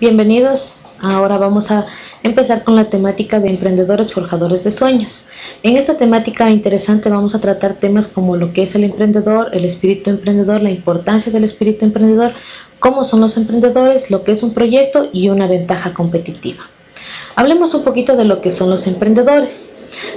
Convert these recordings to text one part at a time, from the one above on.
Bienvenidos. Ahora vamos a empezar con la temática de emprendedores forjadores de sueños. En esta temática interesante vamos a tratar temas como lo que es el emprendedor, el espíritu emprendedor, la importancia del espíritu emprendedor, cómo son los emprendedores, lo que es un proyecto y una ventaja competitiva. Hablemos un poquito de lo que son los emprendedores.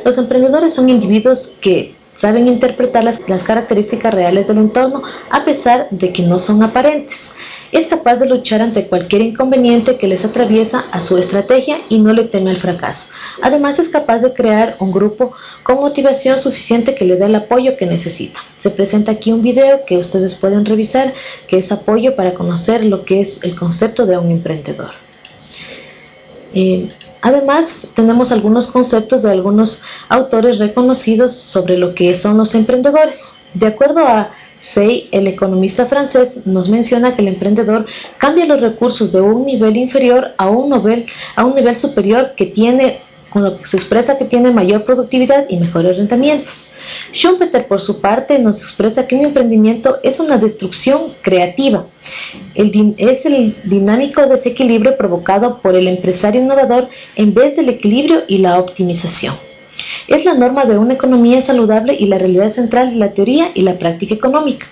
Los emprendedores son individuos que saben interpretar las, las, características reales del entorno a pesar de que no son aparentes. Es capaz de luchar ante cualquier inconveniente que les atraviesa a su estrategia y no le teme al fracaso. Además es capaz de crear un grupo con motivación suficiente que le dé el apoyo que necesita. Se presenta aquí un video que ustedes pueden revisar que es apoyo para conocer lo que es el concepto de un emprendedor. Eh, Además, tenemos algunos conceptos de algunos autores reconocidos sobre lo que son los emprendedores. De acuerdo a Say, el economista francés, nos menciona que el emprendedor cambia los recursos de un nivel inferior a un nivel, a un nivel superior que tiene con lo que se expresa que tiene mayor productividad y mejores rendimientos. Schumpeter, por su parte, nos expresa que un emprendimiento es una destrucción creativa. Es el dinámico desequilibrio provocado por el empresario innovador en vez del equilibrio y la optimización. Es la norma de una economía saludable y la realidad central de la teoría y la práctica económica.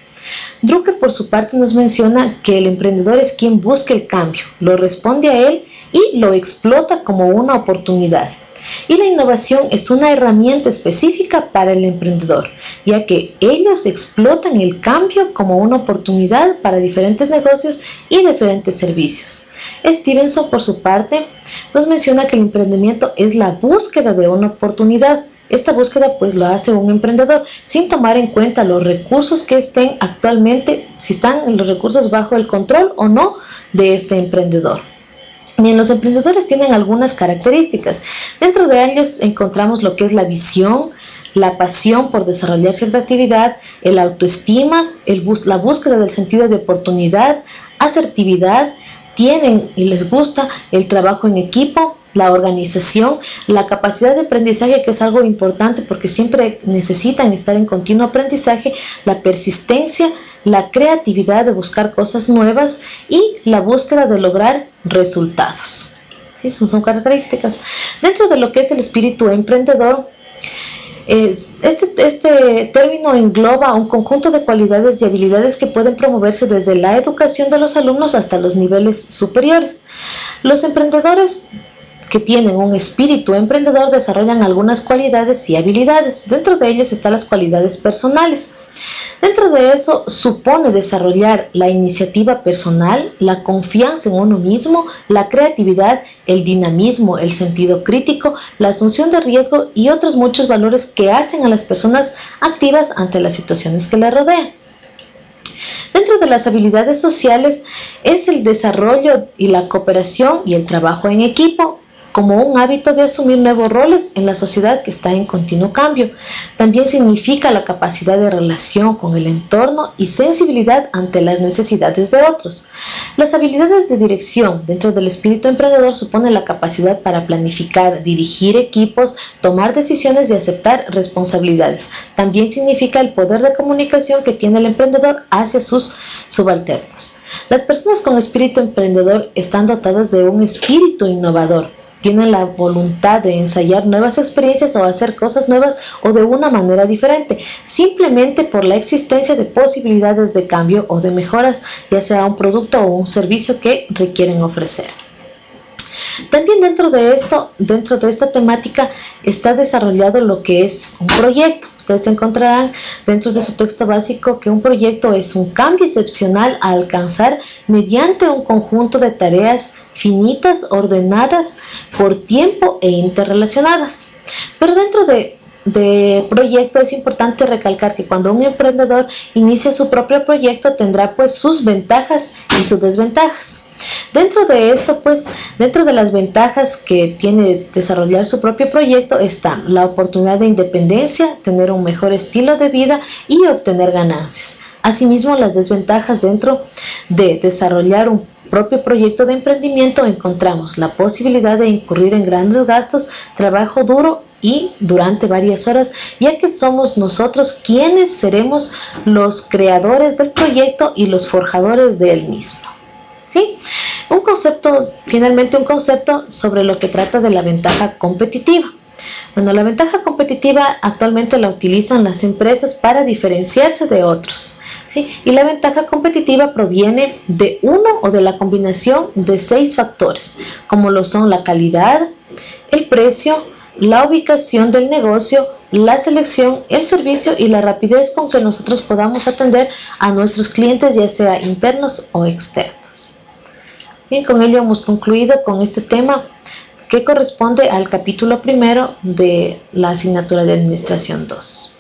Drucker, por su parte, nos menciona que el emprendedor es quien busca el cambio, lo responde a él y lo explota como una oportunidad. Y la innovación es una herramienta específica para el emprendedor, ya que ellos explotan el cambio como una oportunidad para diferentes negocios y diferentes servicios. Stevenson, por su parte, nos menciona que el emprendimiento es la búsqueda de una oportunidad. Esta búsqueda pues lo hace un emprendedor sin tomar en cuenta los recursos que estén actualmente, si están los recursos bajo el control o no de este emprendedor. Bien, los emprendedores tienen algunas características. Dentro de ellos encontramos lo que es la visión, la pasión por desarrollar cierta actividad, el autoestima, la búsqueda del sentido de oportunidad, asertividad, tienen y les gusta el trabajo en equipo, la organización, la capacidad de aprendizaje, que es algo importante porque siempre necesitan estar en continuo aprendizaje, la persistencia, la creatividad de buscar cosas nuevas y la búsqueda de lograr resultados. ¿Sí? Son, características. Dentro de lo que es el espíritu emprendedor, este, este término engloba un conjunto de cualidades y habilidades que pueden promoverse desde la educación de los alumnos hasta los niveles superiores. Los emprendedores que tienen un espíritu emprendedor desarrollan algunas cualidades y habilidades. Dentro de ellos están las cualidades personales. Dentro de eso supone desarrollar la iniciativa personal, la confianza en uno mismo, la creatividad, el dinamismo, el sentido crítico, la asunción de riesgo y otros muchos valores que hacen a las personas activas ante las situaciones que las rodean. Dentro de las habilidades sociales es el desarrollo y la cooperación y el trabajo en equipo, como un hábito de asumir nuevos roles en la sociedad que está en continuo cambio. También significa la capacidad de relación con el entorno y sensibilidad ante las necesidades de otros. Las habilidades de dirección dentro del espíritu emprendedor suponen la capacidad para planificar, dirigir equipos, tomar decisiones y aceptar responsabilidades. También significa el poder de comunicación que tiene el emprendedor hacia sus subalternos. Las personas con espíritu emprendedor están dotadas de un espíritu innovador tienen la voluntad de ensayar nuevas experiencias o hacer cosas nuevas o de una manera diferente, simplemente por la existencia de posibilidades de cambio o de mejoras, ya sea un producto o un servicio que requieren ofrecer. También dentro de esto, dentro de esta temática, está desarrollado lo que es un proyecto. Ustedes encontrarán dentro de su texto básico que un proyecto es un cambio excepcional a alcanzar mediante un conjunto de tareas finitas, ordenadas por tiempo e interrelacionadas. Pero dentro de, de proyecto es importante recalcar que cuando un emprendedor inicia su propio proyecto tendrá pues sus ventajas y sus desventajas. Dentro de esto, pues, dentro de las ventajas que tiene desarrollar su propio proyecto está la oportunidad de independencia, tener un mejor estilo de vida y obtener ganancias. Asimismo, las desventajas dentro de desarrollar un propio proyecto de emprendimiento encontramos la posibilidad de incurrir en grandes gastos, trabajo duro y durante varias horas, ya que somos nosotros quienes seremos los creadores del proyecto y los forjadores de él mismo. ¿Sí? Un concepto, finalmente un concepto sobre lo que trata de la ventaja competitiva. Bueno, la ventaja competitiva actualmente la utilizan las empresas para diferenciarse de otros. Y la ventaja competitiva proviene de uno o de la combinación de seis factores, como lo son la calidad, el precio, la ubicación del negocio, la selección, el servicio y la rapidez con que nosotros podamos atender a nuestros clientes, ya sea internos o externos. Bien, con ello hemos concluido con este tema que corresponde al capítulo primero de la asignatura de Administración 2.